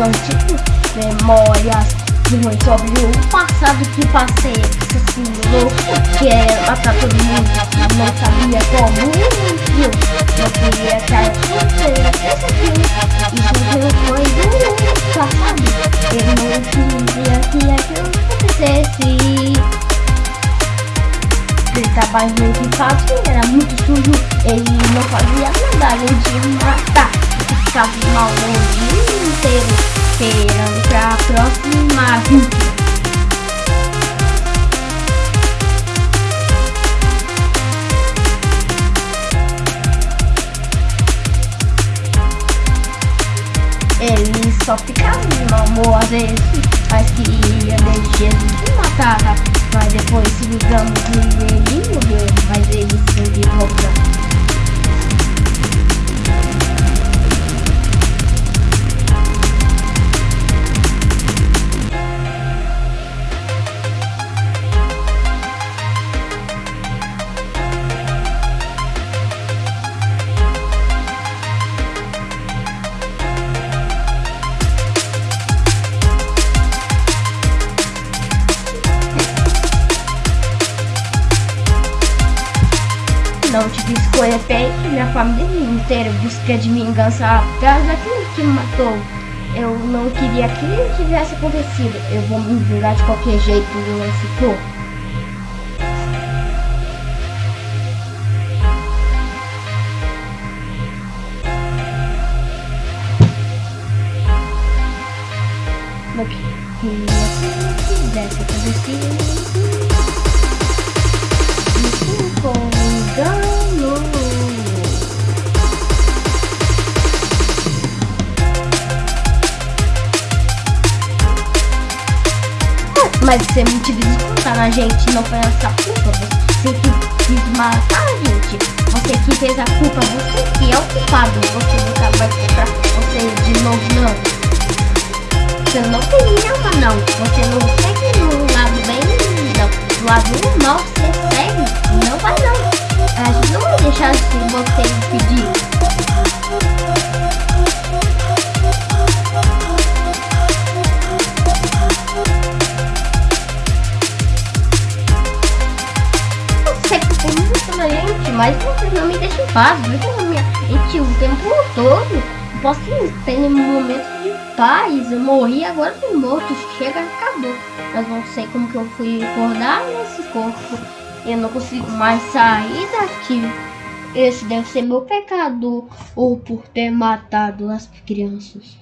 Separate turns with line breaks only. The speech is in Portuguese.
antigos, memórias ruins sobre o passado que passei, assim, louco, que era matar todo mundo, não sabia como, eu não acontecesse aquilo, isso não foi do passado, eu não queria que aquilo acontecesse. Ele trabalhava muito fácil, era muito sujo, ele não fazia nada além de matar. Ficava mal o dia inteiro, esperando pra próxima vítima. Ele só ficava de humor às vezes, mas queria ver Jesus me matar. Mas depois se livramos e ele morreu, mas ele sempre volta. Não tive escolha feita, minha família inteira busca de vingança atrás daquele que me matou. Eu não queria que tivesse acontecido. Eu vou me vingar de qualquer jeito, não ficou. Não queria que tivesse acontecido. Isso Mas você me tive descontar na gente, não foi essa culpa. Você que quis matar a gente. Você que fez a culpa, você que é o culpado. Você nunca vai comprar você de novo, não. Você não tem alma, não. Você não segue no mas vocês não me deixam em paz. Minha gente o tempo todo. Posso ter um momento de paz. Eu morri, agora tô morto. Chega, acabou. Mas não sei como que eu fui acordar nesse corpo. Eu não consigo mais sair daqui. Esse deve ser meu pecado. Ou por ter matado as crianças.